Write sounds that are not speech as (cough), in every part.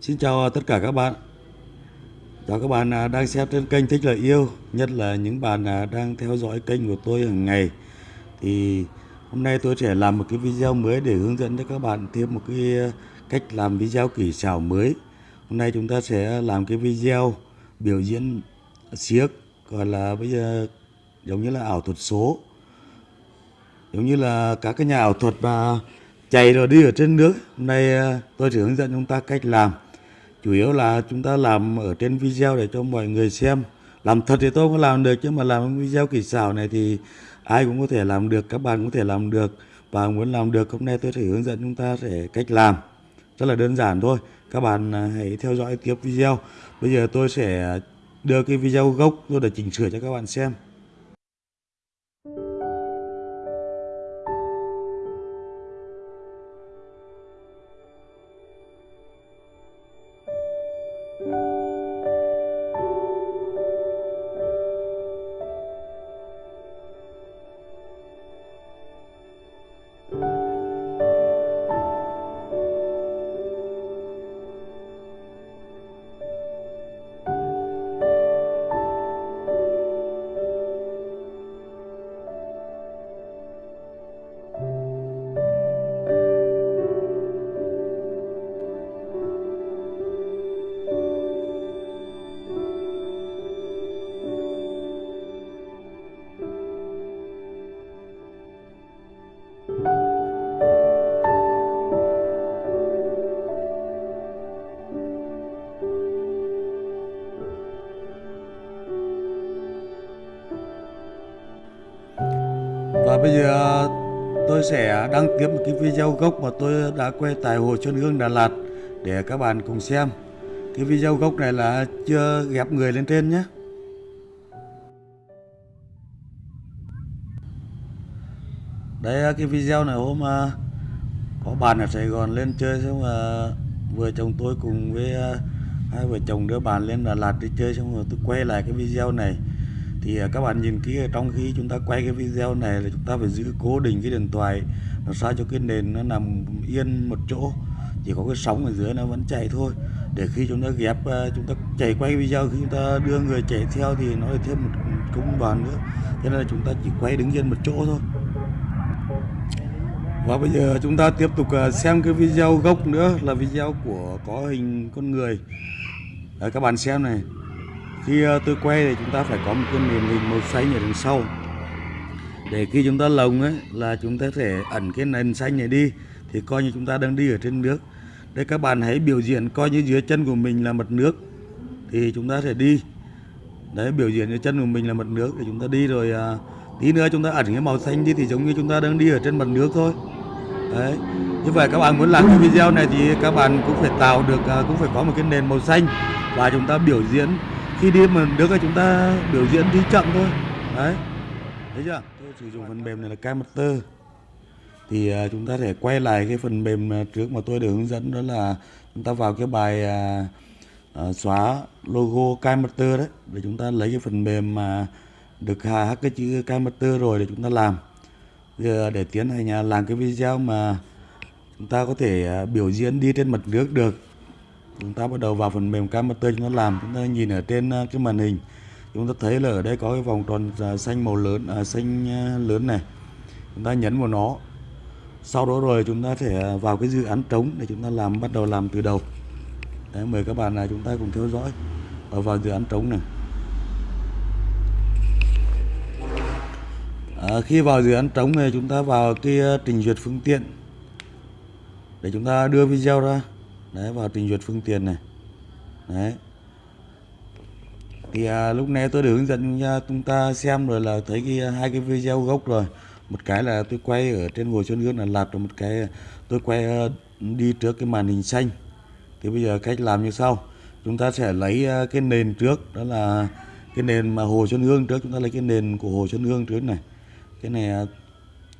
Xin chào tất cả các bạn. Chào các bạn à, đang xem trên kênh Thích Lời Yêu, nhất là những bạn à, đang theo dõi kênh của tôi hàng ngày. Thì hôm nay tôi sẽ làm một cái video mới để hướng dẫn cho các bạn thêm một cái à, cách làm video kỹ xảo mới. Hôm nay chúng ta sẽ làm cái video biểu diễn siếc gọi là bây giờ giống như là ảo thuật số. Giống như là các cái nhà ảo thuật mà chạy rồi đi ở trên nước. Hôm nay tôi sẽ hướng dẫn chúng ta cách làm chủ yếu là chúng ta làm ở trên video để cho mọi người xem. Làm thật thì tôi không làm được, chứ mà làm video kỳ xảo này thì ai cũng có thể làm được, các bạn có thể làm được. Và muốn làm được, hôm nay tôi sẽ hướng dẫn chúng ta sẽ cách làm. Rất là đơn giản thôi. Các bạn à, hãy theo dõi tiếp video. Bây giờ tôi sẽ đưa cái video gốc tôi để chỉnh sửa cho các bạn xem. Bây giờ ờ, tôi sẽ đăng tiếp một cái video gốc mà tôi đã quay tại Hồ Xuân Hương, Đà Lạt để các bạn cùng xem. Cái video gốc này là chưa ghép người lên trên nhé. Đây ờ, cái video này hôm ờ, có bạn ở Sài Gòn lên chơi xong mà vừa chồng tôi cùng với hai vợ chồng đưa bạn lên Đà Lạt đi chơi xong rồi tôi quay lại cái video này thì à, các bạn nhìn kia trong khi chúng ta quay cái video này là chúng ta phải giữ cố định cái điện thoại làm sao cho cái nền nó nằm yên một chỗ. Chỉ có cái sóng ở dưới nó vẫn chạy thôi. Để khi chúng ta ghép à, chúng ta chạy quay video khi chúng ta đưa người chạy theo thì nó lại thêm một công đoạn nữa. Cho nên là chúng ta chỉ quay đứng yên một chỗ thôi. Và bây giờ chúng ta tiếp tục à, xem cái video gốc nữa là video của có hình con người. Đấy, các bạn xem này khi ờ, tôi quay thì chúng ta phải có một cái nền hình màu xanh ở đằng sau. Để khi chúng ta lồng ấy là chúng ta thể ẩn cái nền xanh này đi thì coi như chúng ta đang đi ở trên nước. Đây các bạn hãy biểu diễn coi như dưới chân của mình là mặt nước thì chúng ta sẽ đi. Đấy biểu diễn dưới chân của mình là mặt nước thì chúng ta đi rồi à, tí nữa chúng ta ẩn cái màu xanh đi thì giống như chúng ta đang đi ở trên mặt nước thôi. Đấy như vậy các bạn muốn làm cái video này thì các bạn cũng phải tạo được à, cũng phải có một cái nền màu xanh và chúng ta biểu diễn khi đi mà nước là chúng ta biểu diễn đi chậm thôi. Đấy. Thấy chưa? Tôi sử dụng phần mềm này là Camster thì à, chúng ta thể quay lại cái phần mềm à, trước mà tôi được hướng dẫn đó là chúng ta vào cái bài à, à, xóa logo Camster đấy để chúng ta lấy cái phần mềm mà được hack cái chữ Camster rồi để chúng ta làm. Giờ để tiến hành à, làm cái video mà chúng ta có thể biểu diễn đi trên mặt nước được chúng ta bắt đầu vào phần mềm Cammaster chúng ta làm. Chúng ta nhìn ở trên ờ, cái màn hình. Chúng ta thấy là ở đây có cái vòng tròn à, xanh màu lớn à, xanh à, lớn này. Chúng ta nhấn vào nó. Sau đó rồi chúng ta sẽ à, vào cái dự án trống để chúng ta làm bắt đầu làm từ đầu. Đấy, mời các bạn là chúng ta cùng theo dõi ở vào dự án trống này. À, khi vào dự án trống này chúng ta vào cái trình duyệt phương tiện. Để chúng ta đưa video ra đấy vào trình duyệt phương tiện này. Đấy. Thì à, lúc nãy tôi được hướng dẫn cho chúng ta xem rồi là thấy cái à, hai cái video gốc rồi. Một cái là tôi quay ở trên hồ xuân hương là lạt rồi một cái à, tôi quay đi trước cái màn hình xanh. Thì bây giờ cách làm như sau. Chúng ta sẽ lấy cái nền trước đó là cái nền mà hồ xuân hương trước. Chúng ta lấy cái nền của hồ xuân hương trước này. Cái này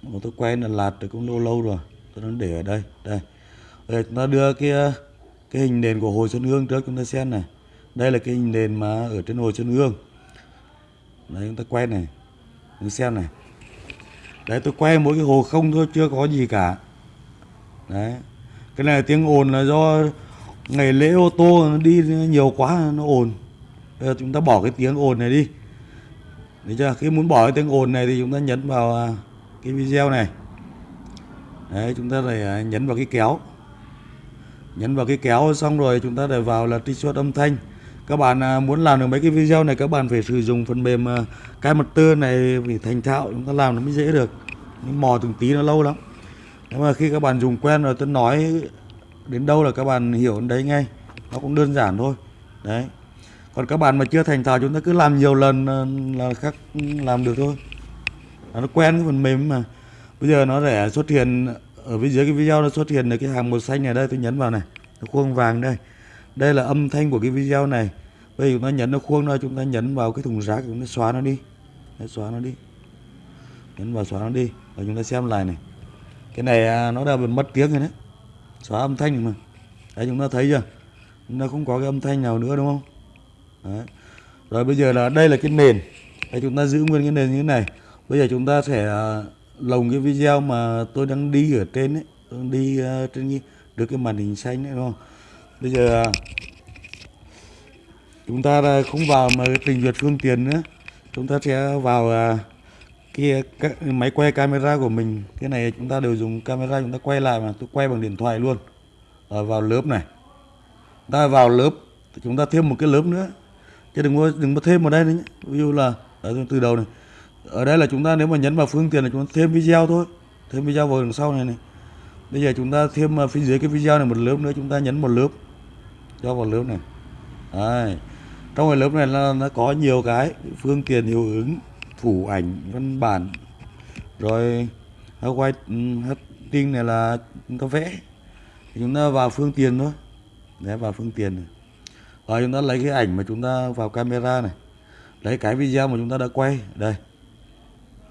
mà tôi quay là lạt rồi cũng lâu lâu rồi. Tôi đang để ở đây. Đây. Đây chúng ta đưa cái cái hình nền của hồ Xuân Hương trước chúng ta xem này. Đây là cái hình nền mà ở trên hồ Xuân Hương. Đấy chúng ta quay này. Chúng ta xem này. Đấy tôi quay mỗi cái hồ không thôi chưa có gì cả. Đấy. Cái này tiếng ồn là do ngày lễ ô tô nó đi nhiều quá nó ồn bây giờ chúng ta bỏ cái tiếng ồn này đi Đấy chưa? Khi muốn bỏ cái tiếng ồn này thì chúng ta nhấn vào à, cái video này. Đấy, chúng ta phải à, nhấn vào cái kéo. Nhấn vào cái kéo xong rồi chúng ta để vào là trích xuất âm thanh. Các bạn à, muốn làm được mấy cái video này, các bạn phải sử dụng phần mềm à, cái mật tư này phải thành thạo, chúng ta làm nó mới dễ được. Nhưng mò từng tí nó lâu lắm. Nhưng mà khi các bạn dùng quen rồi, tôi nói đến đâu là các bạn hiểu đến đấy ngay. Nó cũng đơn giản thôi. Đấy còn các bạn mà chưa thành thạo, chúng ta cứ làm nhiều lần à, là khác ừ, làm được thôi nó quen cái phần mềm mà bây giờ nó sẽ xuất hiện ở bên dưới cái video nó xuất hiện là cái hàng màu xanh này đây tôi nhấn vào này nó khuôn vàng đây. Đây là âm thanh của cái video này. Bây giờ chúng ta nhấn nó khuôn ra chúng ta nhấn vào cái thùng rác chúng ta xóa nó đi. Đấy, xóa nó đi. Nhấn vào xóa nó đi. Và chúng ta xem lại này. Cái này à, nó đã bị mất tiếng rồi đấy. Xóa âm thanh mà. Đấy chúng ta thấy chưa? Chúng ta không có cái âm thanh nào nữa đúng không? Đấy. Rồi bây giờ là đây là cái nền. Đây chúng ta giữ nguyên cái nền như thế này. Bây giờ chúng ta sẽ uh, lồng cái video mà tôi đang đi ở trên ấy, tôi đang đi uh, trên như được cái màn hình xanh đấy đúng không? Bây giờ chúng ta không vào mà trình duyệt phương tiện nữa. Chúng ta sẽ vào uh, cái, cái máy quay camera của mình. Cái này chúng ta đều dùng camera chúng ta quay lại mà tôi quay bằng điện thoại luôn. Rồi vào lớp này. Ta vào lớp chúng ta thêm một cái lớp nữa chứ đừng có đừng có thêm vào đây nữa nhé. ví dụ là ở từ đầu này ở đây là chúng ta nếu mà nhấn vào phương tiện là chúng ta thêm video thôi. Thêm video vào đằng sau này này. Bây giờ chúng ta thêm à, phía dưới cái video này một lớp nữa, chúng ta nhấn một lớp. Cho vào lớp này. Đấy. trong cái lớp này là, nó có nhiều cái phương tiện hiệu ứng phủ ảnh, văn bản. Rồi white ừ, tinh này là chúng ta vẽ. Chúng ta vào phương tiện thôi. Để vào phương tiện này. Rồi chúng ta lấy cái ảnh mà chúng ta vào camera này. Lấy cái video mà chúng ta đã quay. Đây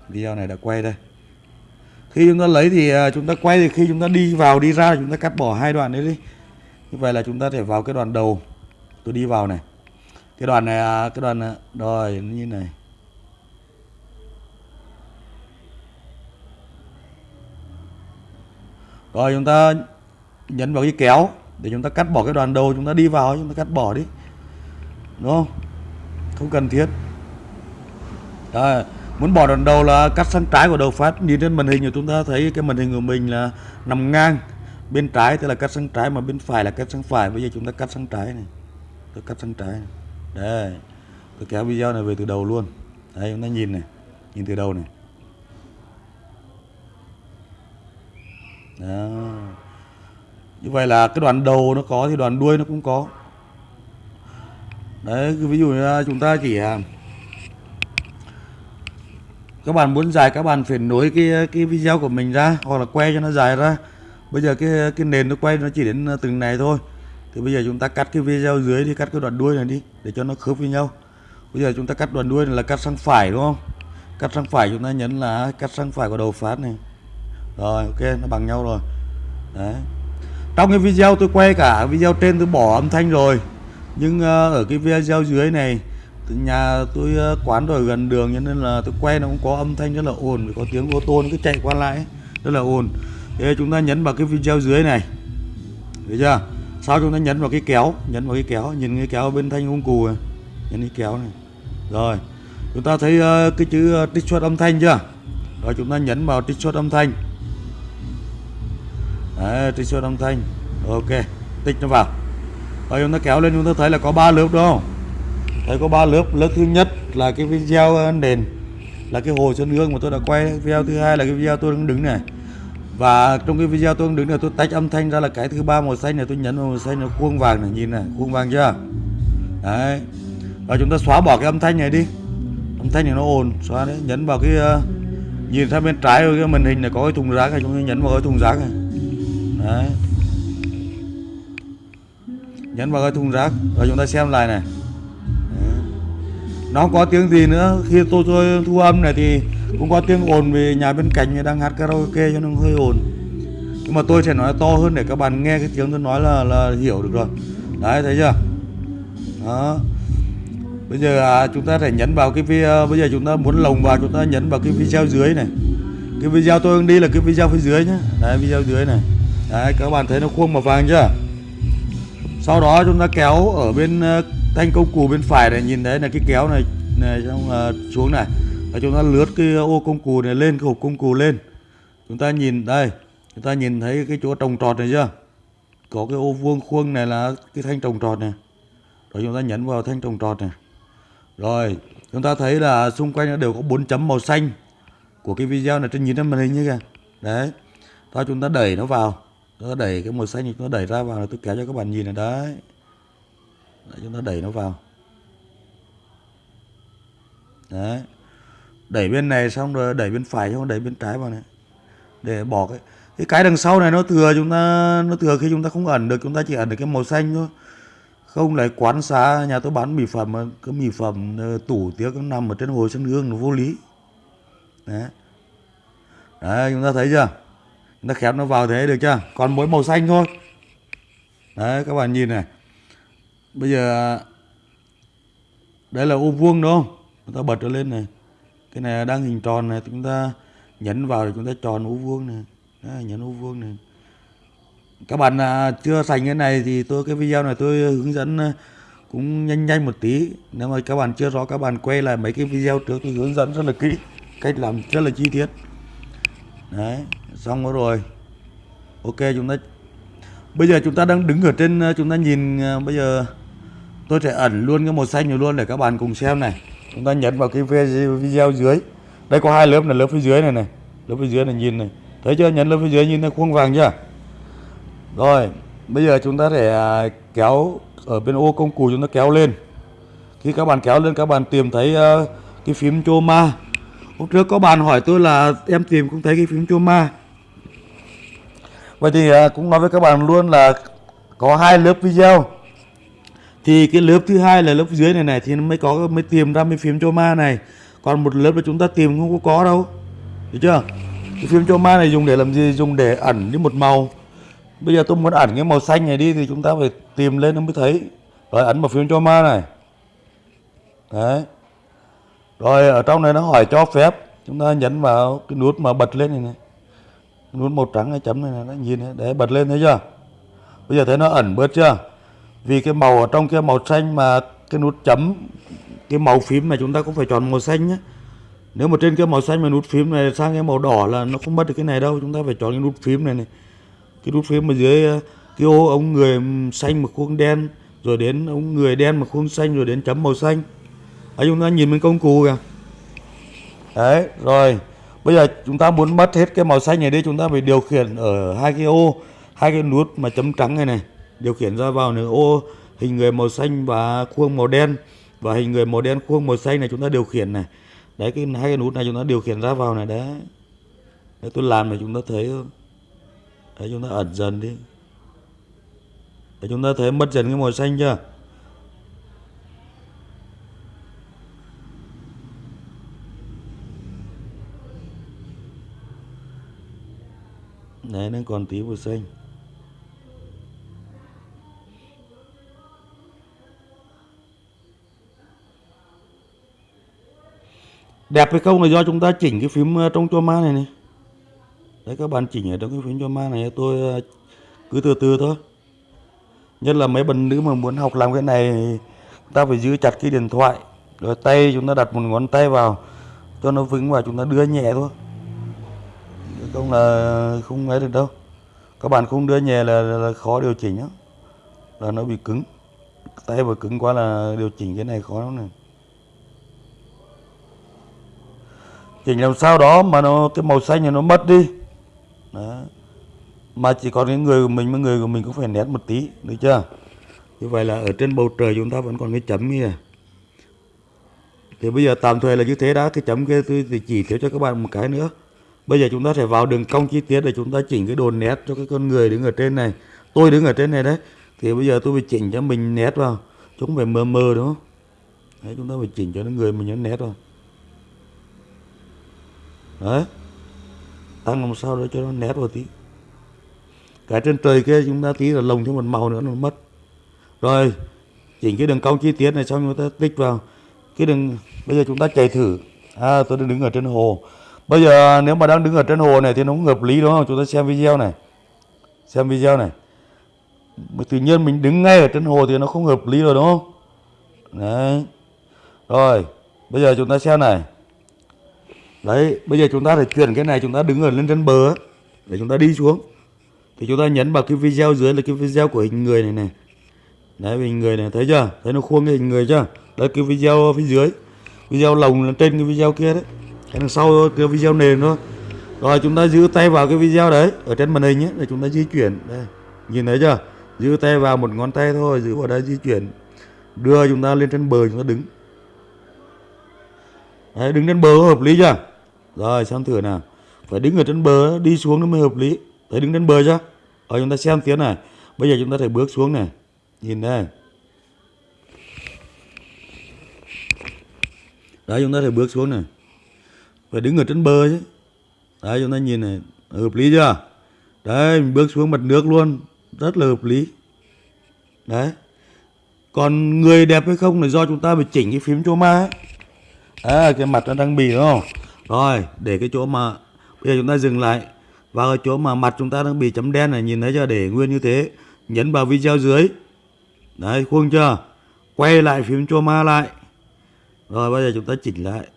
video này đã quay đây. Khi chúng ta lấy thì à, chúng ta quay thì khi chúng ta đi vào đi ra chúng ta cắt bỏ hai đoạn đấy đi. Như vậy là chúng ta thể vào cái đoạn đầu. Tôi đi vào này. Cái đoạn này à, cái đoạn này, rồi như này. Rồi chúng ta nhấn vào cái kéo để chúng ta cắt bỏ cái đoạn đầu. Chúng ta đi vào chúng ta cắt bỏ đi. Đúng không? Không cần thiết. Đấy, muốn bỏ đoàn đầu là cắt sang trái của đầu phát. Nhìn trên màn hình của chúng ta thấy cái màn hình của mình là nằm ngang. Bên trái tức là cắt sang trái mà bên phải là cắt sang phải. Bây giờ chúng ta cắt sang trái này. Tôi cắt sang trái này. đây. Tôi kéo video này về từ đầu luôn. Đây, chúng ta nhìn này. Nhìn từ đầu này. Đó. Như vậy là cái đoạn đầu nó có thì đoạn đuôi nó cũng có. Đấy, ví dụ như chúng ta chỉ à, các bạn muốn dài các bạn phải nối cái cái video của mình ra, hoặc là quay cho nó dài ra. Bây giờ cái cái nền nó quay nó chỉ đến ờ, từng này thôi. Thì bây giờ chúng ta cắt cái video dưới đi, cắt cái đoạn đuôi này đi, để cho nó khớp với nhau. Bây giờ chúng ta cắt đoạn đuôi này là cắt sang phải, đúng không? Cắt sang phải chúng ta nhấn là cắt sang phải của đầu phát này. Rồi, ok, nó bằng nhau rồi. Đấy. Trong cái video tôi quay cả video trên tôi bỏ âm thanh rồi. Nhưng ờ, ở cái video dưới này nhà tôi ờ, quán rồi gần đường cho nên là tôi quay nó cũng có âm thanh rất là ồn vì có tiếng ô tô nó cứ chạy qua lại rất là ồn. Thế chúng ta nhấn vào cái video dưới này thấy chưa? Sau chúng ta nhấn vào cái kéo nhấn vào cái kéo nhìn cái kéo bên thanh hung cù này nhấn cái kéo này. Rồi chúng ta thấy uh, cái chữ ờ, uh, trích xuất âm thanh chưa? Rồi chúng ta nhấn vào trích xuất âm thanh. Đấy, trích xuất âm thanh. Ok tích nó vào. Rồi chúng ta kéo lên chúng ta thấy là có ba lớp đúng không? Thấy có ba lớp. Lớp thứ nhất là cái video ờ, nền là cái hồ xuân hương mà tôi đã quay. Video thứ hai là cái video tôi đang đứng này. Và trong cái video tôi đang đứng này tôi tách âm thanh ra là cái thứ ba màu xanh này tôi nhấn vào màu xanh là khuôn vàng này nhìn này khuôn vàng chưa? Đấy. Và chúng ta xóa bỏ cái âm thanh này đi. Âm thanh này nó ồn xóa đấy. Nhấn vào cái uh, nhìn sang bên trái cái màn hình này có cái thùng rác này chúng ta nhấn vào cái thùng rác này. Đấy. Nhấn vào cái thùng rác. Rồi chúng ta xem lại này nó có tiếng gì nữa? Khi tôi, tôi thu âm này thì cũng có tiếng ồn vì nhà bên cạnh đang hát karaoke cho nên hơi ồn. Nhưng mà tôi sẽ nói to hơn để các bạn nghe cái tiếng tôi nói là là hiểu được rồi. Đấy thấy chưa? Đó. Bây giờ à, chúng ta phải nhấn vào cái video à, bây giờ chúng ta muốn lồng vào chúng ta nhấn vào cái video dưới này. Cái video tôi đang đi là cái video phía dưới nhé đấy video dưới này. Đấy các bạn thấy nó khuôn màu vàng chưa? Sau đó chúng ta kéo ở bên à, ờ, thanh công cụ bên phải này nhìn thấy là cái kéo này này xong ờ, xuống này. Và chúng ta lướt cái ô công cụ này lên cái hộp công cụ lên. Chúng ta nhìn đây chúng ta nhìn thấy cái chỗ trồng trọt này chưa? Có cái ô vuông khuôn này là cái thanh trồng trọt này. Rồi chúng ta nhấn vào thanh trồng trọt này. Rồi chúng ta thấy là xung quanh nó đều có bốn chấm màu xanh của cái video này. Trên nhìn trên màn hình như kìa. Đấy thôi chúng ta đẩy nó vào. Chúng ta đẩy cái màu xanh này chúng ta đẩy ra vào là tôi kéo cho các bạn nhìn này đấy, đấy chúng ta đẩy nó vào. Đấy. Đẩy bên này xong rồi đẩy bên phải, xong rồi đẩy bên trái vào này. Để bỏ cái cái cái đằng sau này nó thừa chúng ta, nó thừa khi chúng ta không ẩn được, chúng ta chỉ ẩn được cái màu xanh thôi. Không lại quán xá, nhà tôi bán mỹ phẩm cái mỹ phẩm ờ, tủ tiếc nó nằm ở trên hồ sân hương, nó vô lý. Đấy. Đấy, chúng ta thấy chưa? Chúng ta khép nó vào thế được chưa? Còn mỗi màu xanh thôi. Đấy, các bạn nhìn này bây giờ đây là ô vuông đúng không? Chúng ta bật nó lên này. Cái này đang hình tròn này chúng ta nhấn vào thì chúng ta tròn ô vuông này. Đấy, nhấn ô vuông này. Các bạn à, chưa sành cái này thì tôi cái video này tôi hướng dẫn à, cũng nhanh nhanh một tí. Nếu mà các bạn chưa rõ các bạn quay lại mấy cái video trước tôi hướng dẫn rất là kỹ cách làm rất là chi tiết. Đấy xong rồi. Ok chúng ta bây giờ chúng ta đang đứng ở trên à, chúng ta nhìn bây giờ tôi sẽ ẩn luôn cái màu xanh này luôn để các bạn cùng xem này. Chúng ta nhấn vào cái video dưới. Đây có hai lớp là lớp phía dưới này này. Lớp phía dưới này nhìn này. Thấy chưa? Nhấn lớp phía dưới nhìn thấy khuôn vàng chưa? Rồi bây giờ chúng ta sẽ à, kéo ở bên ô công cụ chúng ta kéo lên. Khi các bạn kéo lên các bạn tìm thấy uh, cái phím Choma hôm trước có bạn hỏi tôi là em tìm cũng thấy cái phím Choma vậy thì uh, cũng nói với các bạn luôn là có hai lớp video thì cái lớp thứ hai là lớp dưới này này thì nó mới có mới tìm ra cái phím cho ma này. Còn một lớp là chúng ta tìm không có có đâu. Được chưa? Cái phím cho ma này dùng để làm gì? Dùng để ẩn đi một màu. Bây giờ tôi muốn ẩn cái màu xanh này đi thì chúng ta phải tìm lên nó mới thấy. Rồi ấn vào phím cho ma này. Đấy. Rồi ở trong này nó hỏi cho phép. Chúng ta nhấn vào cái nút mà bật lên này này. Nút màu trắng cái chấm này, này nó nhìn này để bật lên thấy chưa? Bây giờ thấy nó ẩn bớt chưa? Vì cái màu ở trong kia, màu xanh mà cái nút chấm, cái màu phím này chúng ta cũng phải chọn màu xanh nhé. Nếu mà trên cái màu xanh mà nút phím này sang cái màu đỏ là nó không mất được cái này đâu. Chúng ta phải chọn cái nút phím này này. Cái nút phím ở dưới ờ, cái ô ống người xanh mà khuôn đen, rồi đến ống người đen mà khuôn xanh, rồi đến chấm màu xanh. Ấy chúng ta nhìn bên công cụ kìa. Đấy, rồi. Bây giờ chúng ta muốn mất hết cái màu xanh này đi, chúng ta phải điều khiển ở hai cái ô, hai cái nút mà chấm trắng này này điều khiển ra vào nửa ô, hình người màu xanh và khuôn màu đen. Và hình người màu đen, khuôn màu xanh này chúng ta điều khiển này. Đấy, cái hai cái nút này chúng ta điều khiển ra vào này, đấy. Đấy, tôi làm này chúng ta thấy không đấy, chúng ta ẩn dần đi. Để chúng ta thấy mất dần cái màu xanh chưa? Đấy, nó còn tí màu xanh. Đẹp hay không là do chúng ta chỉnh cái phím ờ, trong cho ma này này. Đấy các bạn chỉnh ở trong cái phím cho ma này tôi ờ, cứ từ từ thôi. Nhất là mấy bạn nữ mà muốn học làm cái này ta phải giữ chặt cái điện thoại rồi tay chúng ta đặt một ngón tay vào cho nó vững và chúng ta đưa nhẹ thôi. Không là không ấy được đâu. Các bạn không đưa nhẹ là, là, khó điều chỉnh á. là nó bị cứng. Tay mà cứng quá là điều chỉnh cái này khó lắm này. Chỉnh làm sao đó mà nó, cái màu xanh này nó mất đi. Đó. mà chỉ còn cái người của mình với người của mình cũng phải nét một tí, được chưa? Như vậy là ở trên bầu trời chúng ta vẫn còn cái chấm kia. Thì bây giờ tạm thời là như thế đã, cái chấm kia tôi thì chỉ thiếu cho các bạn một cái nữa. Bây giờ chúng ta sẽ vào đường cong chi tiết để chúng ta chỉnh cái đồ nét cho cái con người đứng ở trên này. Tôi đứng ở trên này đấy. Thì bây giờ tôi phải chỉnh cho mình nét vào. Chúng phải mờ mờ, đúng không? Đấy, chúng ta phải chỉnh cho nó người mình nó nét vào đấy tăng làm sao để cho nó nét vào tí. Cái trên trời kia chúng ta tí là lồng thêm một màu nữa nó mất. Rồi, chỉnh cái đường cong chi tiết này xong chúng ta tích vào. Cái đường, bây giờ chúng ta chạy thử. À tôi đang đứng ở trên hồ. Bây giờ nếu mà đang đứng ở trên hồ này thì nó cũng hợp lý đúng không? Chúng ta xem video này. Xem video này. Tự nhiên mình đứng ngay ở trên hồ thì nó không hợp lý rồi đúng không? Đấy. Rồi, bây giờ chúng ta xem này đấy bây giờ chúng ta phải chuyển cái này chúng ta đứng ở lên trên bờ để chúng ta đi xuống. Thì chúng ta nhấn vào cái video dưới là cái video của hình người này này đấy hình người này thấy chưa? Thấy nó khuôn cái hình người chưa? Đấy cái video phía dưới. Video lồng là trên cái video kia đấy. Cái đằng sau cái video nền thôi. Rồi chúng ta giữ tay vào cái video đấy ở trên màn hình ấy để chúng ta di chuyển. Đây nhìn thấy chưa? Giữ tay vào một ngón tay thôi giữ vào đây di chuyển. Đưa chúng ta lên trên bờ chúng ta đứng. Đấy, đứng trên bờ hợp lý chưa? Rồi xem thử nào. Phải đứng ở trên bờ đi xuống nó mới hợp lý. Thấy đứng trên bờ chưa rồi chúng ta xem tiếng này. Bây giờ chúng ta phải bước xuống này. Nhìn đây. Đấy chúng ta phải bước xuống này. Phải đứng ở trên bờ chứ. Đấy chúng ta nhìn này. Hợp lý chưa? Đấy mình bước xuống mặt nước luôn. Rất là hợp lý. Đấy. Còn người đẹp hay không là do chúng ta phải chỉnh cái phím choma ấy. À, cái mặt nó đang bì đúng không? Rồi, để cái chỗ mà bây giờ chúng ta dừng lại. Và ở chỗ mà mặt chúng ta đang bị chấm đen này, nhìn thấy chưa? Để nguyên như thế, nhấn vào video dưới. Đấy, khuôn chưa? Quay lại phím choma lại. Rồi, bây giờ chúng ta chỉnh lại.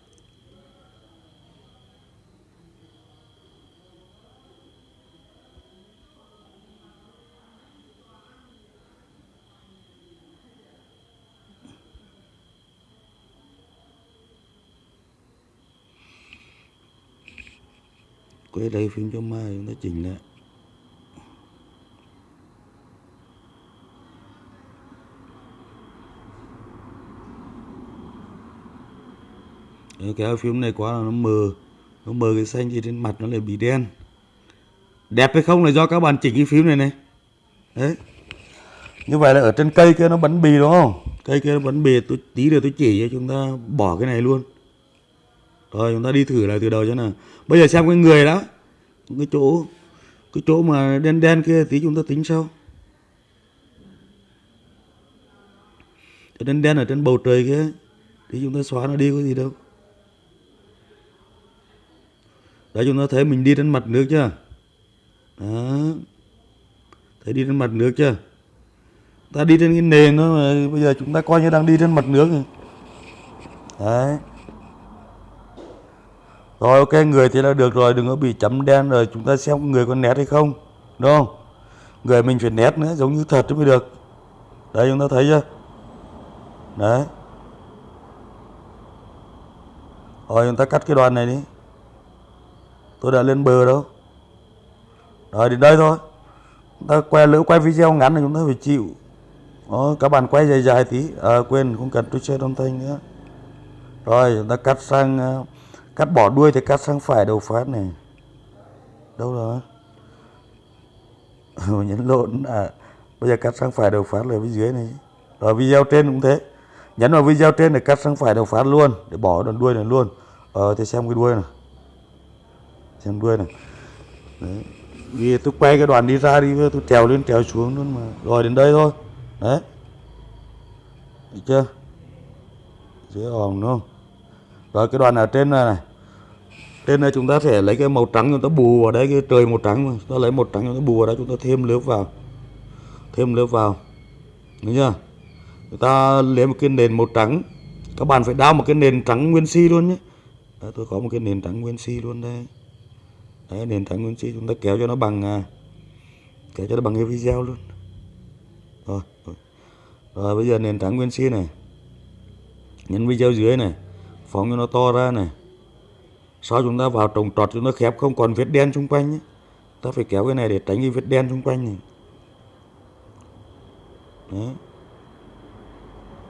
Quay đây phím cho mai chúng ta chỉnh lại. Đấy, kéo phím này quá là nó mờ. Nó mờ cái xanh thì trên mặt nó lại bị đen. Đẹp hay không là do các bạn chỉnh cái phím này này. Đấy. Như vậy là ở trên cây kia nó bắn bì đúng không? Cây kia nó bắn bì tôi tí nữa tôi chỉ cho chúng ta bỏ cái này luôn rồi, chúng ta đi thử lại từ đầu cho nào. Bây giờ xem cái người đó, cái chỗ cái chỗ mà đen đen kia tí chúng ta tính sau. Cái đen đen ở trên bầu trời kia thì chúng ta xóa nó đi có gì đâu. Đấy, chúng ta thấy mình đi trên mặt nước chưa? Đó. Thấy đi trên mặt nước chưa? Ta đi trên cái nền đó mà bây giờ chúng ta coi như đang đi trên mặt nước rồi. Đấy rồi ok người thì là được rồi đừng có bị chấm đen rồi chúng ta xem người có nét hay không đúng không? Người mình phải nét nữa giống như thật mới được. Đấy chúng ta thấy chưa? Đấy. Rồi chúng ta cắt cái đoạn này đi. Tôi đã lên bờ đâu. Rồi đến đây thôi. Chúng ta quay lỡ quay video ngắn là chúng ta phải chịu. Đó, các bạn quay dài dài tí. À, quên không cần tôi share âm thanh nữa. Rồi chúng ta cắt sang uh, cắt bỏ đuôi thì cắt sang phải đầu phát này. Đâu rồi? (laughs) Nhấn lộn. À bây giờ cắt sang phải đầu phát là phía dưới này. Rồi video trên cũng thế. Nhấn vào video trên để cắt sang phải đầu phát luôn, để bỏ đoạn đuôi này luôn. Ờ thì xem cái đuôi này xem đuôi này đấy. Vì tôi quay cái đoạn đi ra đi, tôi trèo lên trèo xuống luôn mà. Rồi đến đây thôi. Đấy. Được chưa? Dưới ỏng đúng không? Rồi cái đoạn ở trên này, này trên đây chúng ta sẽ lấy cái màu trắng chúng ta bù vào đấy cái trời màu trắng chúng ta lấy màu trắng chúng ta bù vào đấy chúng ta thêm lớp vào. Thêm lớp vào. Đúng chưa? Chúng ta lấy một cái nền màu trắng. Các bạn phải đao một cái nền trắng nguyên si luôn nhé. Đấy, tôi có một cái nền trắng nguyên si luôn đây. Đấy nền trắng nguyên si chúng ta kéo cho nó bằng à, kéo cho nó bằng cái video luôn. Rồi, rồi. rồi bây giờ nền trắng nguyên si này. Nhấn video dưới này phóng cho nó to ra này. Sau chúng ta vào trồng trọt chúng ta khép không còn vết đen xung quanh nhé. ta phải kéo cái này để tránh cái vết đen xung quanh này. Đấy.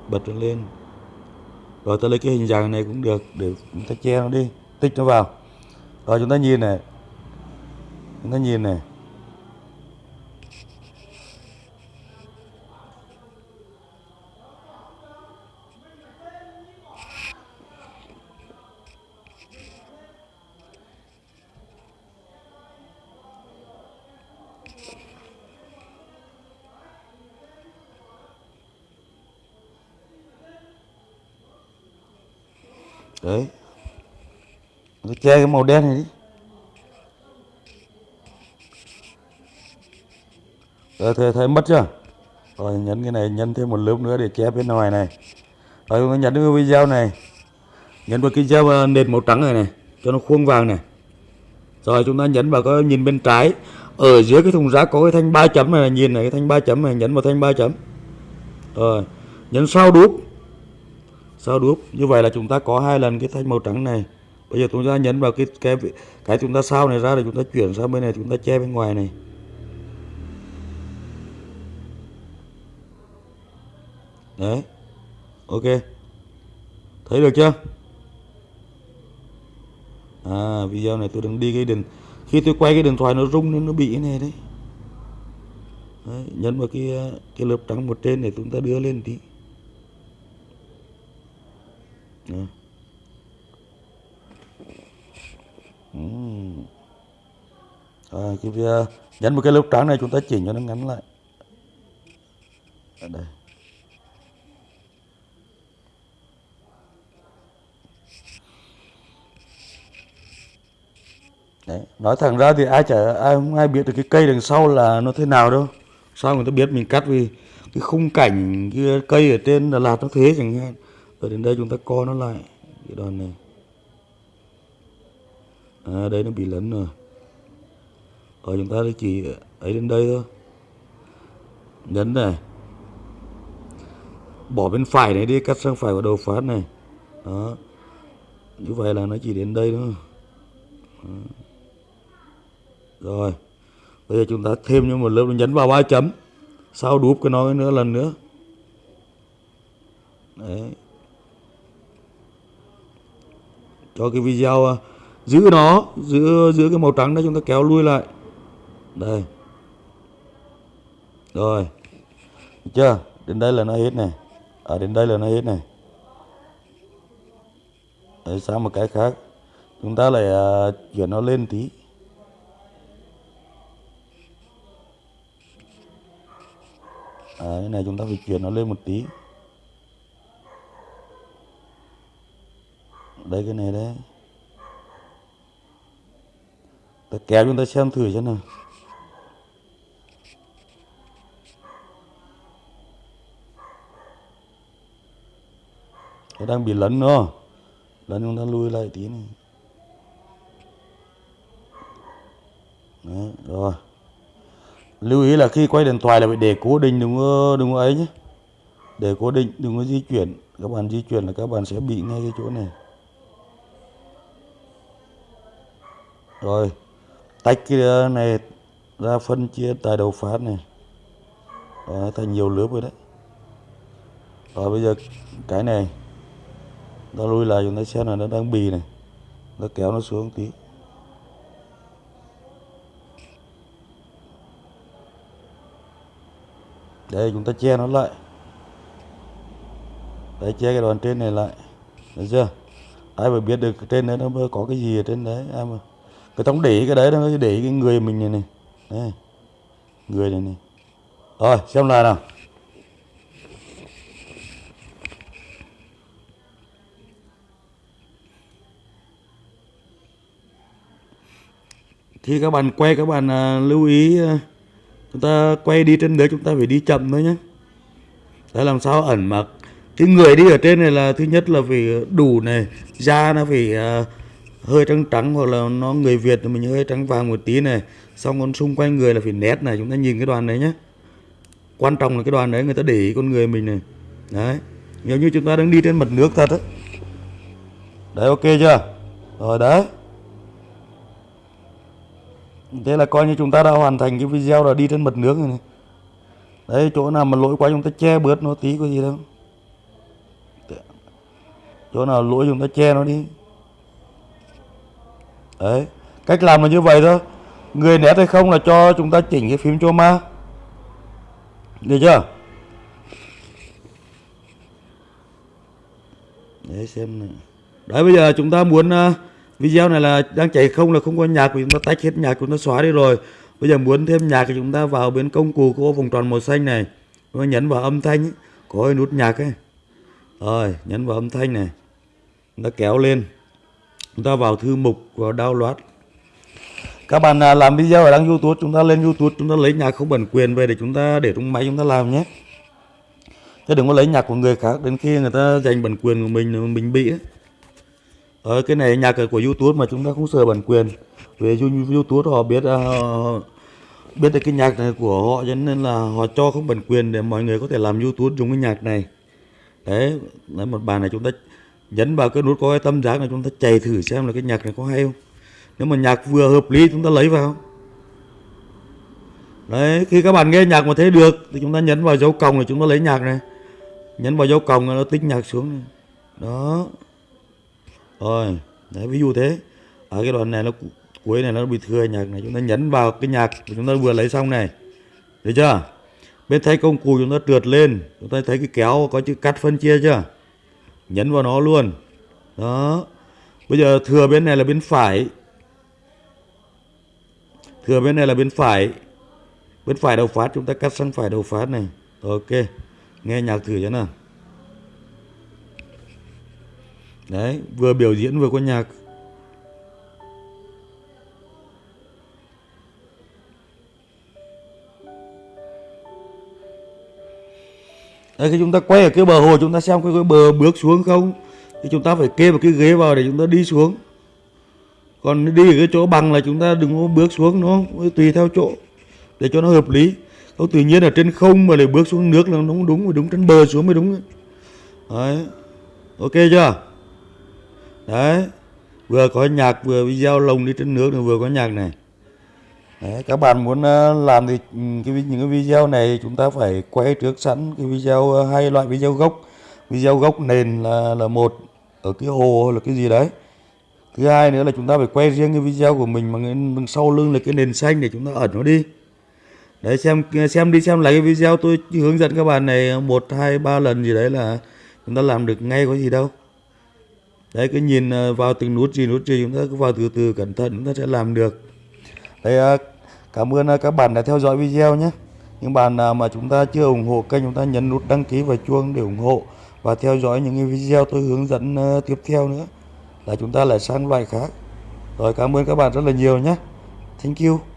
bật nó lên. Rồi ta lấy cái hình dạng này cũng được, để chúng ta che nó đi, tích nó vào. Rồi chúng ta nhìn này. Chúng ta nhìn này đấy chơi che cái màu đen này đi. Ờ, Rồi thấy, thấy mất chưa? Rồi nhấn cái này nhấn thêm một lớp nữa để che bên ngoài này. Rồi chúng ta nhấn cái video này. Nhấn vào cái dao ờ, nền màu trắng này này cho nó khuôn vàng này. Rồi chúng ta nhấn vào cái nhìn bên trái. Ở dưới cái thùng rác có cái thanh ba chấm này nhìn này cái thanh ba chấm này nhấn vào thanh ba chấm. Rồi nhấn sau đúp sau đúp như vậy là chúng ta có hai lần cái thanh màu trắng này bây giờ chúng ta nhấn vào cái cái cái chúng ta sao này ra để chúng ta chuyển sang bên này chúng ta che bên ngoài này. Đấy. Ok. Thấy được chưa? À video này tôi đang đi cái điện khi tôi quay cái điện thoại nó rung nên nó bị cái này đấy, đấy nhấn vào cái cái lớp trắng một trên để chúng ta đưa lên tí. Đấy. Uhm. Cái uh, nhấn một cái lớp trắng này chúng ta chỉnh cho nó ngắn lại ở đây Đấy. nói thẳng ra thì ai chả ai không ai biết được cái cây đằng sau là nó thế nào đâu sao người ta biết mình cắt vì cái khung cảnh cái cây ở trên Đà Lạt nó thế chẳng hạn rồi đến đây chúng ta co nó lại cái đoạn này à, đây nó bị lấn rồi. Ở chúng ta chỉ ấy đến đây thôi. Nhấn này. Bỏ bên phải này đi cắt sang phải vào đầu phát này. Đó. Như vậy là nó chỉ đến đây thôi. Đó. rồi. Bây giờ chúng ta thêm cho một lớp nhấn vào ba chấm. Sau đúp cái nó nữa lần nữa. Đấy. Cho cái video à, giữ nó giữ giữ cái màu trắng đó chúng ta kéo lui lại. Đây. Rồi. Được chưa? Đến đây là nó hết này. Ở à, đến đây là nó hết này. Đấy, sang một cái khác. Chúng ta lại uh, chuyển nó lên tí. À, cái này chúng ta phải chuyển nó lên một tí. Đây cái này đấy ta kéo chúng ta xem thử xem nào. Nó đang bị lấn nữa. Lấn chúng ta lui lại tí này. Đấy, rồi. Lưu ý là khi quay điện thoại là phải để cố định đừng có đừng có ấy nhé. Để cố định đừng có di chuyển. Các bạn di chuyển là các bạn sẽ bị ngay cái chỗ này. Rồi tách cái này ra phân chia tại đầu phát này. Đó, thành nhiều lớp rồi đấy. Rồi bây giờ cái này nó lui lại chúng ta xem là nó đang bì này. Nó kéo nó xuống tí. Đây chúng ta che nó lại. Đấy che cái đoàn trên này lại. Được chưa? Ai mà biết được trên đấy nó có cái gì ở trên đấy ai mà cái không để cái đấy nó để cái người mình này này. Đây. người này này. Rồi xem lại nào. Thì các bạn quay các bạn à, lưu ý à, chúng ta quay đi trên đấy chúng ta phải đi chậm thôi nhé để làm sao ẩn mặc. Cái người đi ở trên này là thứ nhất là phải à, đủ này da nó phải à, hơi trắng trắng hoặc là nó người Việt thì mình hơi trắng vàng một tí này. Xong còn xung quanh người là phải nét này, chúng ta nhìn cái đoàn đấy nhé quan trọng là cái đoàn đấy người ta để ý con người mình này. Đấy. Nếu như chúng ta đang đi trên mặt nước thật đấy đấy, ok chưa? Rồi, đấy. Thế là coi như chúng ta đã hoàn thành cái video là đi trên mặt nước rồi này. Đấy, chỗ nào mà lỗi quá chúng ta che bớt nó tí, có gì đâu. Chỗ nào lỗi chúng ta che nó đi đấy cách làm là như vậy thôi. Người nét hay không là cho chúng ta chỉnh cái phím cho ma được chưa? Để xem này. Đấy bây giờ chúng ta muốn uh, video này là đang chạy không là không có nhạc của chúng ta tách hết nhạc chúng ta xóa đi rồi. Bây giờ muốn thêm nhạc thì chúng ta vào bên công cụ có vòng tròn màu xanh này. Chúng ta nhấn vào âm thanh ấy, có cái nút nhạc ấy. Rồi nhấn vào âm thanh này. Chúng ta kéo lên chúng ta vào thư mục và download các bạn à, làm video ở đăng youtube chúng ta lên youtube chúng ta lấy nhạc không bản quyền về để chúng ta để trong máy chúng ta làm nhé. Chứ đừng có lấy nhạc của người khác đến khi người ta giành bản quyền của mình mình bị ấy. Ờ, cái này nhạc của YouTube mà chúng ta không sợ bản quyền. Về YouTube họ biết uh, biết được cái nhạc này của họ cho nên là họ cho không bản quyền để mọi người có thể làm YouTube dùng cái nhạc này. Đấy lấy một bài này chúng ta nhấn vào cái nút coi tâm giác này chúng ta chạy thử xem là cái nhạc này có hay không. Nếu mà nhạc vừa hợp lý chúng ta lấy vào. Đấy, khi các bạn nghe nhạc mà thấy được thì chúng ta nhấn vào dấu còng là chúng ta lấy nhạc này. Nhấn vào dấu còng là nó tích nhạc xuống này. đó. Rồi, đấy, ví dụ thế. Ở cái đoạn này nó cuối này nó bị thừa nhạc này, chúng ta nhấn vào cái nhạc chúng ta vừa lấy xong này. Được chưa? Bên thấy công cụ chúng ta trượt lên, chúng ta thấy cái kéo có chữ cắt phân chia chưa? Nhấn vào nó luôn. Đó. Bây giờ thừa bên này là bên phải. Thừa bên này là bên phải. Bên phải đầu phát, chúng ta cắt sang phải đầu phát này. Ok. Nghe nhạc thử cho nào. Đấy, vừa biểu diễn vừa có nhạc. Đấy, khi chúng ta quay ở cái bờ hồ chúng ta xem cái, cái bờ bước xuống không? Thì chúng ta phải kê một cái ghế vào để chúng ta đi xuống. Còn đi ở cái chỗ bằng là chúng ta đừng có bước xuống nó tùy theo chỗ để cho nó hợp lý. Không tự nhiên ở trên không mà lại bước xuống nước là nó không đúng đúng trên bờ xuống mới đúng đấy. Ok chưa? Đấy. Vừa có nhạc vừa video lồng đi trên nước vừa có nhạc này đấy, các bạn muốn ờ, làm thì ừ, cái những cái video này chúng ta phải quay trước sẵn cái video ờ, hai loại video gốc. Video gốc nền là là một ở cái hồ là cái gì đấy. Thứ hai nữa là chúng ta phải quay riêng cái video của mình mà sau lưng là cái nền xanh để chúng ta ẩn nó đi. Đấy xem xem đi xem lại cái video tôi hướng dẫn các bạn này một hai ba lần gì đấy là chúng ta làm được ngay có gì đâu. Đấy cứ nhìn ờ, vào từng nút gì nút gì chúng ta cứ vào từ từ cẩn thận chúng ta sẽ làm được. Đấy cảm ơn à, các bạn đã theo dõi video nhé. Những bạn nào mà chúng ta chưa ủng hộ kênh, chúng ta nhấn nút đăng ký và chuông để ủng hộ và theo dõi những cái video tôi hướng dẫn à, tiếp theo nữa. Là chúng ta lại sang loại khác. Rồi, cảm ơn các bạn rất là nhiều nhé. Thank you.